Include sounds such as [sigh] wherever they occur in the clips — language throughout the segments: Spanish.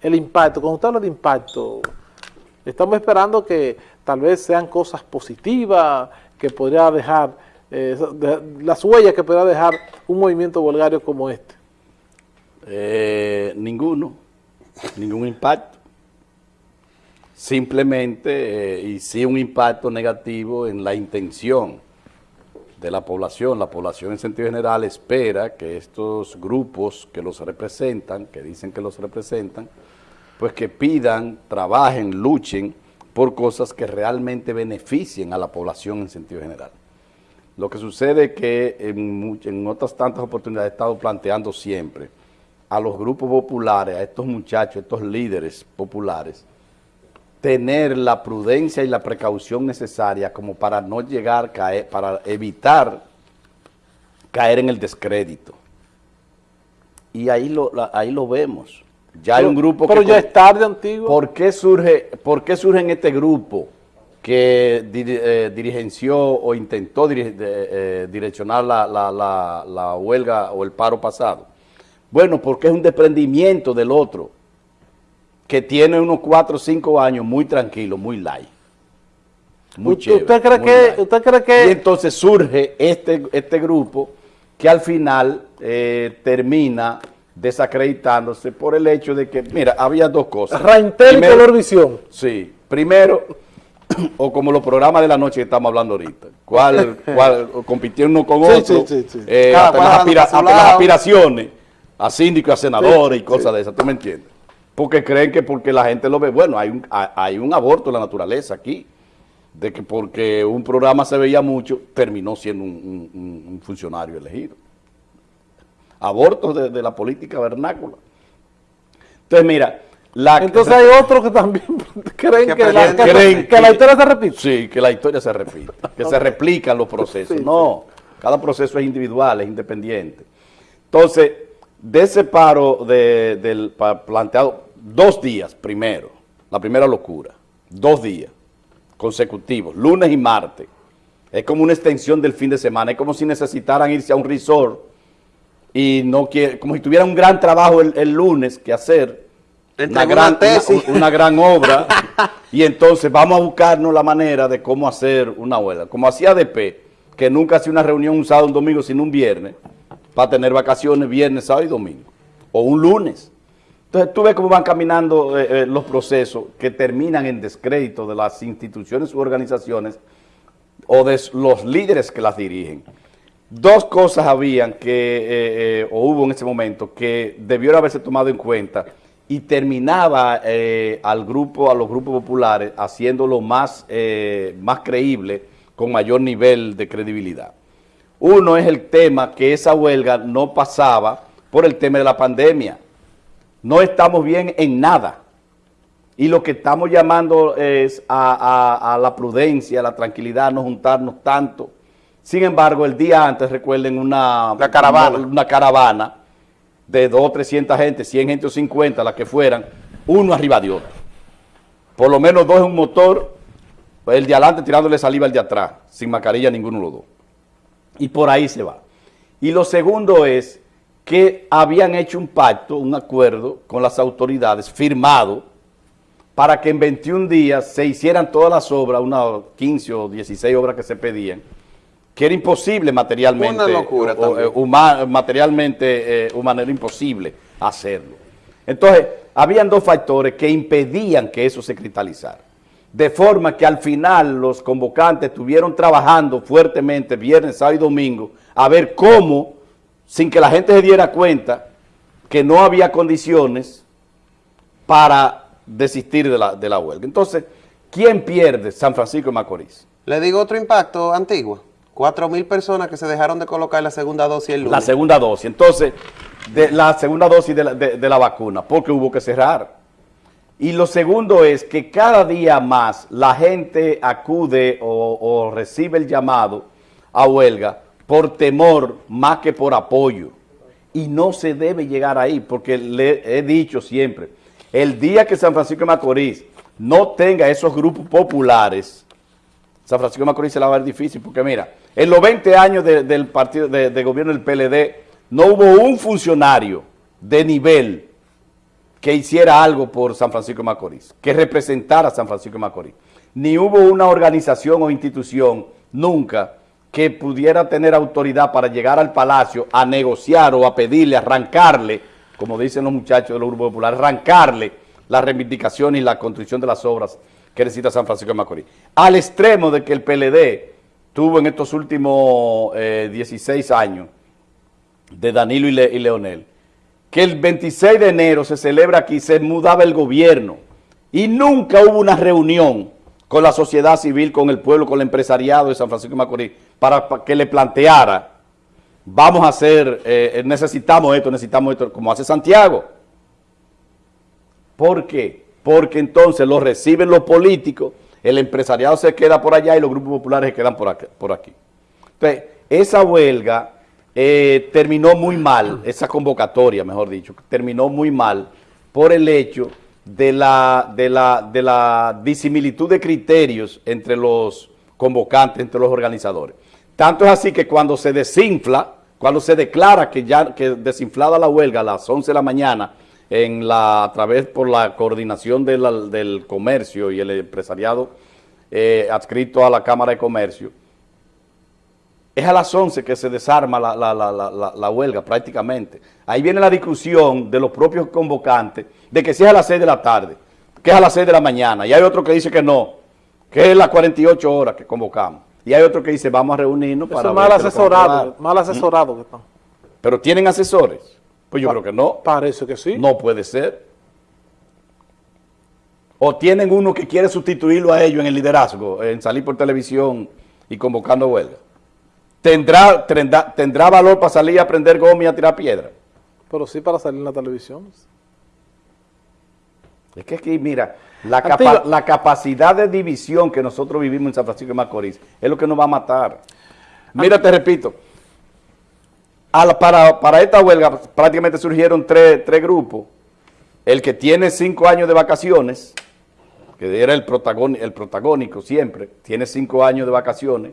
el impacto, cuando usted habla de impacto, estamos esperando que tal vez sean cosas positivas, que podría dejar, eh, las huellas que podría dejar un movimiento volgario como este. Eh, ninguno, ningún impacto. Simplemente, eh, y sí un impacto negativo en la intención de la población. La población en sentido general espera que estos grupos que los representan, que dicen que los representan, pues que pidan, trabajen, luchen por cosas que realmente beneficien a la población en sentido general. Lo que sucede es que en, otras tantas oportunidades he estado planteando siempre a los grupos populares, a estos muchachos, a estos líderes populares, tener la prudencia y la precaución necesaria como para no llegar, a caer, para evitar caer en el descrédito. Y ahí lo, ahí lo vemos. Ya hay un grupo pero ya es tarde, antiguo. ¿Por qué surge, por qué surge en este grupo que eh, dirigenció o intentó eh, direccionar la, la, la huelga o el paro pasado? Bueno, porque es un desprendimiento del otro que tiene unos 4 o 5 años muy tranquilo, muy light. Muy chévere, ¿Usted, cree que, ¿Usted cree que...? Y entonces surge este, este grupo que al final eh, termina desacreditándose por el hecho de que, mira, había dos cosas. Raintel y Color Visión. Sí, primero, [coughs] o como los programas de la noche que estamos hablando ahorita, cuál, [laughs] cuál compitiendo uno con otro, sí, sí, eh, hasta, las aspiraciones a síndicos, a senadores y cosas de esas, ¿tú me entiendes? Porque creen que porque la gente lo ve, bueno, hay un, hay un aborto en la naturaleza aquí, de que porque un programa se veía mucho, terminó siendo un, funcionario elegido. Abortos de, la política vernácula. Entonces, mira, la, Entonces hay otros que también [laughs] creen, que, la, historia se repite. Sí, que la historia se repite, que se [laughs] replican los procesos. no, cada proceso es individual, es independiente. Entonces, de ese paro del planteado, dos días primero, la primera locura, dos días consecutivos, lunes y martes. Es como una extensión del fin de semana, es como si necesitaran irse a un resort y no quiere, como si tuvieran un gran trabajo el, lunes que hacer, una gran, una, gran, obra, [laughs] y entonces vamos a buscarnos la manera de cómo hacer una huelga. Como hacía DP, que nunca hacía una reunión un sábado, un domingo, sino un viernes, para tener vacaciones viernes, sábado y domingo, o un lunes. Entonces tú ves cómo van caminando eh, eh, los procesos que terminan en descrédito de las instituciones u organizaciones o de los líderes que las dirigen. Dos cosas habían que, eh, o hubo en ese momento, que debieron haberse tomado en cuenta y terminaba al grupo, a los grupos populares, haciéndolo más, más creíble, con mayor nivel de credibilidad. Uno es el tema que esa huelga no pasaba por el tema de la pandemia no estamos bien en nada. Y lo que estamos llamando es a, la prudencia, a la tranquilidad, no juntarnos tanto. Sin embargo, el día antes, recuerden, una, caravana. Una, caravana de dos o 300 gente, 100 gente o 50, las que fueran, uno arriba de otro. Por lo menos dos en un motor, el de adelante tirándole saliva al de atrás, sin mascarilla ninguno de los dos. Y por ahí se va. Y lo segundo es que habían hecho un pacto, un acuerdo con las autoridades, firmado, para que en 21 días se hicieran todas las obras, unas 15 o 16 obras que se pedían, que era imposible materialmente. Una locura eh, materialmente, eh, humana, era imposible hacerlo. Entonces, habían dos factores que impedían que eso se cristalizara. De forma que al final los convocantes estuvieron trabajando fuertemente viernes, sábado y domingo a ver cómo sin que la gente se diera cuenta que no había condiciones para desistir de la, de la huelga. Entonces, ¿quién pierde San Francisco de Macorís? Le digo otro impacto. Cuatro mil personas que se dejaron de colocar la segunda dosis el lunes. La segunda dosis. Entonces, de la segunda dosis de la, de, la vacuna, porque hubo que cerrar. Y lo segundo es que cada día más la gente acude o, o recibe el llamado a huelga por temor más que por apoyo. Y no se debe llegar ahí, porque le he dicho siempre, el día que San Francisco de Macorís no tenga esos grupos populares, San Francisco de Macorís se la va a ver difícil, porque mira, en los 20 años del partido de, gobierno del PLD, no hubo un funcionario de nivel que hiciera algo por San Francisco de Macorís, que representara a San Francisco de Macorís. Ni hubo una organización o institución nunca que pudiera tener autoridad para llegar al palacio a negociar o a pedirle, arrancarle, como dicen los muchachos de los grupos populares, arrancarle la reivindicación y la construcción de las obras que necesita San Francisco de Macorís. Al extremo de que el PLD tuvo en estos últimos 16 eh, años de Danilo y Leonel, que el 26 de enero se celebra aquí, se mudaba el gobierno y nunca hubo una reunión con la sociedad civil, con el pueblo, con el empresariado de San Francisco de Macorís, para, que le planteara, vamos a hacer, eh, necesitamos esto, necesitamos esto, como hace Santiago. ¿Por qué? Porque entonces lo reciben los políticos, el empresariado se queda por allá y los grupos populares se quedan por aquí. Entonces, esa huelga eh, terminó muy mal, esa convocatoria, mejor dicho, terminó muy mal por el hecho de la, de la, de la disimilitud de criterios entre los convocantes, entre los organizadores. Tanto es así que cuando se desinfla, cuando se declara que ya que desinflada la huelga a las 11 de la mañana, en la, a través por la coordinación del comercio y el empresariado eh, adscrito a la Cámara de Comercio, es a las 11 que se desarma la, huelga prácticamente. Ahí viene la discusión de los propios convocantes de que si es a las 6 de la tarde, que es a las 6 de la mañana, y hay otro que dice que no, que es las 48 horas que convocamos. Y hay otro que dice vamos a reunirnos para... mal asesorado, mal asesorado que están. Pero tienen asesores. Pues yo creo que no. Parece que sí. No puede ser. O tienen uno que quiere sustituirlo a ellos en el liderazgo, en salir por televisión y convocando huelga. ¿Tendrá, tendrá, valor para salir a prender goma y a tirar piedra? Pero sí para salir en la televisión. Es que aquí, mira, la, la, capacidad de división que nosotros vivimos en San Francisco de Macorís es lo que nos va a matar. Mira, te repito, para, para, esta huelga prácticamente surgieron tres, tres, grupos. El que tiene cinco años de vacaciones, que era el, el protagónico siempre, tiene cinco años de vacaciones,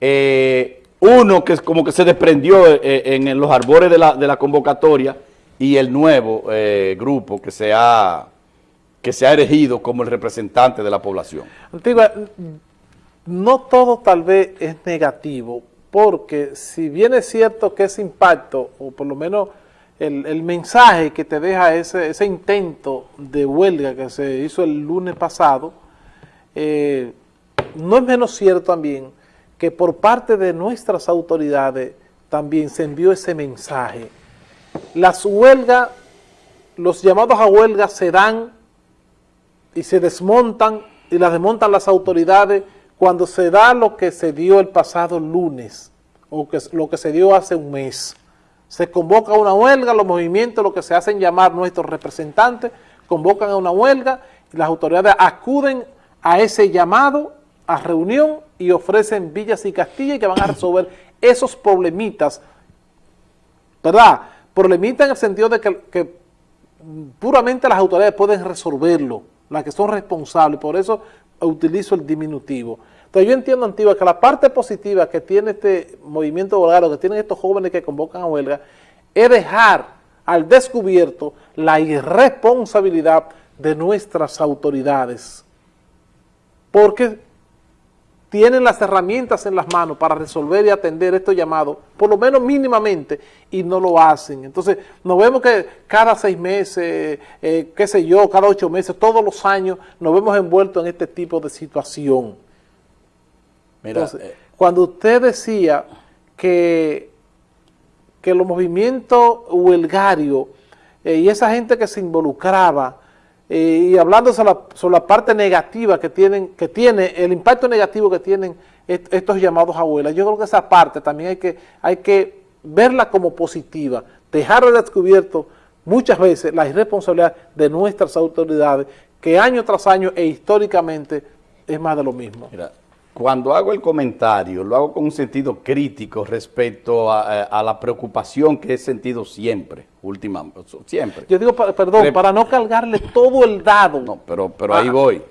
eh, uno que como que se desprendió eh, en, los arbores de la, convocatoria y el nuevo eh, grupo que se, ha, que se ha erigido como el representante de la población. Antigua, no todo tal vez es negativo, porque si bien es cierto que ese impacto, o por lo menos el, mensaje que te deja ese, ese, intento de huelga que se hizo el lunes pasado, no es menos cierto también que por parte de nuestras autoridades también se envió ese mensaje. Las huelgas, los llamados a huelga se dan y se desmontan y las desmontan las autoridades cuando se da lo que se dio el pasado lunes o lo que se dio hace un mes. Se convoca una huelga, los movimientos, lo que se hacen llamar nuestros representantes, convocan a una huelga y las autoridades acuden a ese llamado a reunión y ofrecen villas y castillas que van a resolver esos problemitas, ¿verdad? Problemitas en el sentido de que, puramente las autoridades pueden resolverlo, las que son responsables, por eso utilizo el diminutivo. Entonces yo entiendo, Antigua, que la parte positiva que tiene este movimiento huelgario, que tienen estos jóvenes que convocan a huelga, es dejar al descubierto la irresponsabilidad de nuestras autoridades. Porque tienen las herramientas en las manos para resolver y atender estos llamados, por lo menos mínimamente, y no lo hacen. Entonces, nos vemos que cada seis meses, eh, qué sé yo, cada ocho meses, todos los años, nos vemos envueltos en este tipo de situación. Mira, eh, cuando usted decía que, que los movimientos huelgarios eh, y esa gente que se involucraba, y hablando sobre la, parte negativa que tienen, que tiene, el impacto negativo que tienen estos llamados abuelas, yo creo que esa parte también hay que, hay que verla como positiva, dejar de descubierto muchas veces la irresponsabilidad de nuestras autoridades, que año tras año e históricamente es más de lo mismo. Mira, cuando hago el comentario, lo hago con un sentido crítico respecto a, la preocupación que he sentido siempre, últimamente, siempre. Yo digo, perdón, para no cargarle todo el dado. No, pero, pero ahí ah. voy.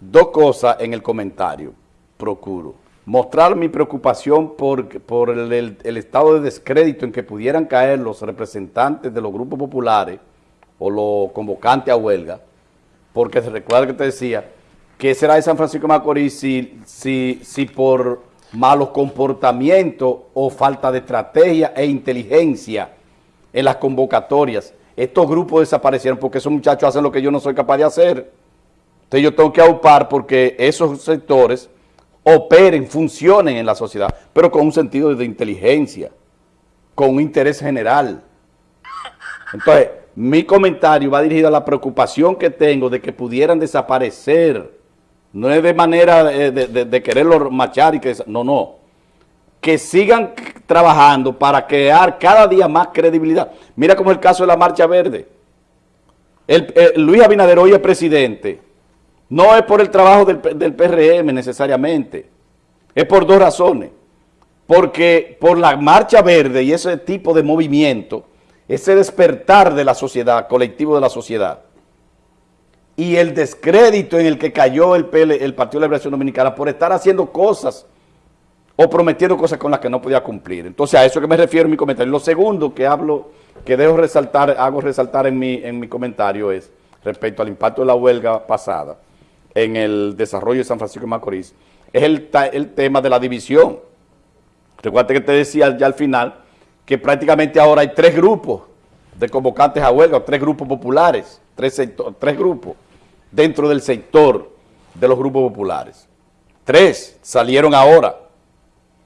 Dos cosas en el comentario, procuro. Mostrar mi preocupación por, por el, estado de descrédito en que pudieran caer los representantes de los grupos populares o los convocantes a huelga, porque se recuerda que te decía, ¿qué será de San Francisco de Macorís si, si, si por malos comportamientos o falta de estrategia e inteligencia en las convocatorias, estos grupos desaparecieron porque esos muchachos hacen lo que yo no soy capaz de hacer. Entonces yo tengo que aupar porque esos sectores operen, funcionen en la sociedad, pero con un sentido de inteligencia, con un interés general. Entonces, mi comentario va dirigido a la preocupación que tengo de que pudieran desaparecer. No es de manera de, de, de quererlo machar y que... No, no. Que sigan trabajando para crear cada día más credibilidad. Mira como el caso de la Marcha Verde. El Luis Abinader hoy es presidente. No es por el trabajo del, del PRM necesariamente. Es por dos razones. Porque por la Marcha Verde y ese tipo de movimiento ese despertar de la sociedad, colectivo de la sociedad, y el descrédito en el que cayó el, PL, el Partido de la Liberación Dominicana por estar haciendo cosas o prometiendo cosas con las que no podía cumplir. Entonces, a eso que me refiero en mi comentario. Lo segundo que hablo, que debo resaltar, hago resaltar en mi, en mi comentario es, respecto al impacto de la huelga pasada en el desarrollo de San Francisco de Macorís, es el, el tema de la división. Recuerda que te decía ya al final que prácticamente ahora hay tres grupos de convocantes a huelga, tres grupos populares, tres, sector, tres grupos dentro del sector de los grupos populares. Tres salieron ahora.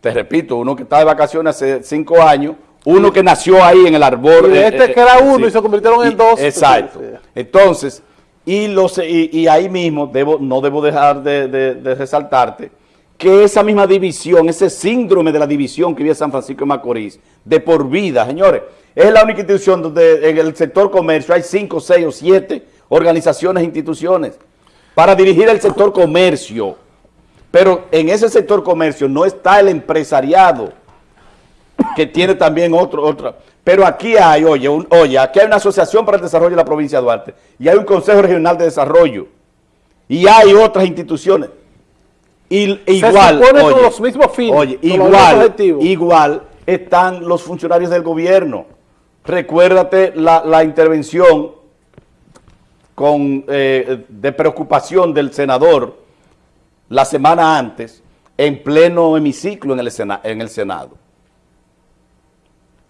Te repito, uno que está de vacaciones hace cinco años, uno que nació ahí en el arbor. Y este eh, que era uno sí, y se convirtieron y, en dos. Exacto. Entonces, y, los, y, y, ahí mismo debo, no debo dejar de, de, de resaltarte que esa misma división, ese síndrome de la división que vive San Francisco de Macorís, de por vida, señores, es la única institución donde en el sector comercio hay cinco, seis o siete organizaciones e instituciones para dirigir el sector comercio. Pero en ese sector comercio no está el empresariado, que tiene también otro, otra. Pero aquí hay, oye, oye, aquí hay una asociación para el desarrollo de la provincia de Duarte, y hay un Consejo Regional de Desarrollo, y hay otras instituciones. Y, igual, se oye, con los mismos fines, oye, igual, igual están los funcionarios del gobierno. Recuérdate la, la intervención con, eh, de preocupación del senador la semana antes en pleno hemiciclo en el, en el Senado.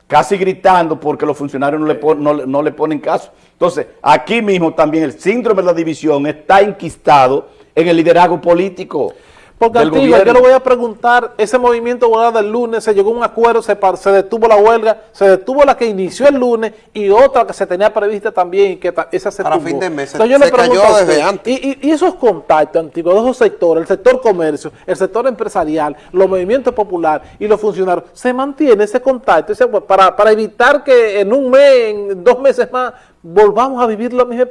Casi gritando porque los funcionarios no le, pon, no, no le ponen caso. Entonces, aquí mismo también el síndrome de la división está enquistado en el liderazgo político. Porque Antigua, yo le voy a preguntar, ese movimiento huelga del lunes, se llegó a un acuerdo, se, se, detuvo la huelga, se detuvo la que inició el lunes y otra que se tenía prevista también y que esa se Para fin de mes, Entonces, yo se le cayó usted, desde antes. Y, y, y, esos contactos antiguos de esos sectores, el sector comercio, el sector empresarial, los movimientos populares y los funcionarios, se mantiene ese contacto ese, para, para evitar que en un mes, en dos meses más, volvamos a vivir la misma